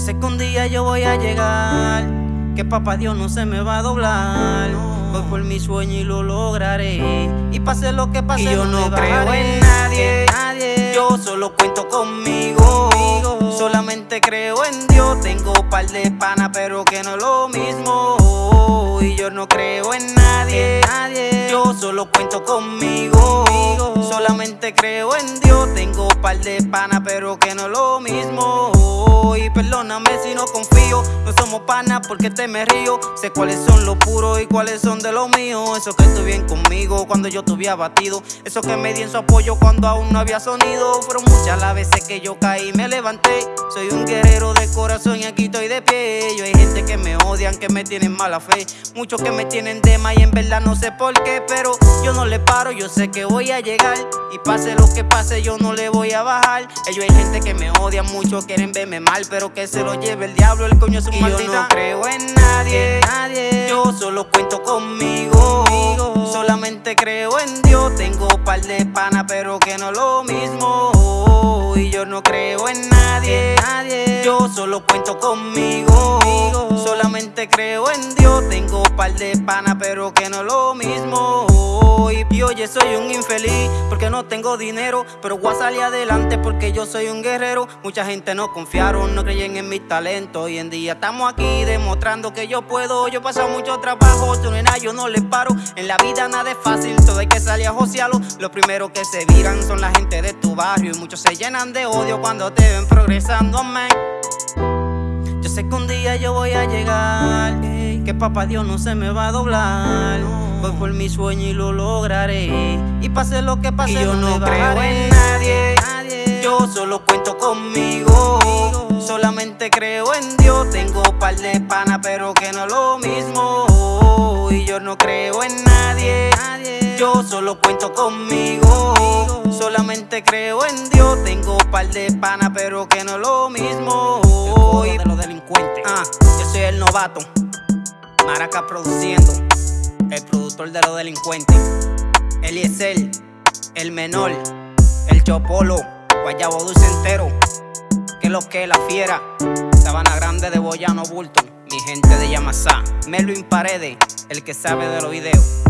sé que un día yo voy a llegar, que papá Dios no se me va a doblar. Voy por mi sueño y lo lograré. Y pase lo que pase, Y yo no creo en nadie. nadie. Yo solo cuento conmigo. Conmigo. Solamente creo en Dios. Tengo par de pana, pero que no es lo mismo. Y yo no creo. En nadie. Solo cuento conmigo. Solamente creo en Dios. Tengo par de pana, pero que no es lo mismo. Y perdóname si no confío. No somos panas porque te me río. Sé cuáles son los puros y cuáles son de los míos. Eso que estuvieron conmigo cuando yo estuve abatido. Eso que me di en su apoyo cuando aún no había sonido. Fueron muchas las veces que yo caí y me levanté. Soy un guerrero corazón y aquí estoy de pie. Yo hay gente que me odian, que me tienen mala fe. Muchos que me tienen más y en verdad no sé por qué. Pero yo no le paro, yo sé que voy a llegar. Y pase lo que pase, yo no le voy a bajar. Ellos hay gente que me odian mucho, quieren verme mal. Pero que se lo lleve el diablo, el coño es un Y yo maldita. no creo en nadie. En nadie. Yo solo cuento conmigo. Conmigo. Solamente creo en Dios. Tengo par de pana, pero que no es lo mismo. Y yo no creo en nadie. Solo cuento conmigo. Solamente creo en Dios. Tengo par de pana, pero que no es lo mismo. Y oye, soy un infeliz porque no tengo dinero. Pero voy a salir adelante porque yo soy un guerrero. Mucha gente no confiaron, no creyen en mis talentos. Hoy en día estamos aquí demostrando que yo puedo. Yo he pasado mucho trabajo, yo nada, yo no le paro. En la vida nada es fácil, todo hay que salir a josearlo. Los primeros que se viran son la gente de tu barrio. Y muchos se llenan de odio cuando te ven progresando, man. Sé que un día yo voy a llegar, que papá Dios no se me va a doblar. Voy por mi sueño y lo lograré. Y pase lo que pase, Y yo no creo en nadie. nadie. Yo solo cuento conmigo. Conmigo. Solamente creo en Dios. Tengo par de pana, pero que no es lo mismo. Y yo no creo en nadie. nadie. Yo solo cuento conmigo. Conmigo. Solamente creo en Dios. Tengo par de pana, pero que no es lo mismo. Codo de los delincuentes. Ah, yo soy el novato. Maraca produciendo. El productor de los delincuentes. Eliezer, el menor. El Chopolo. Guayabo dulce entero. Que lo que la fiera. Sabana Grande de Boyano Bulton. Mi gente de Yamasá. Melvin Paredes, el que sabe de los videos.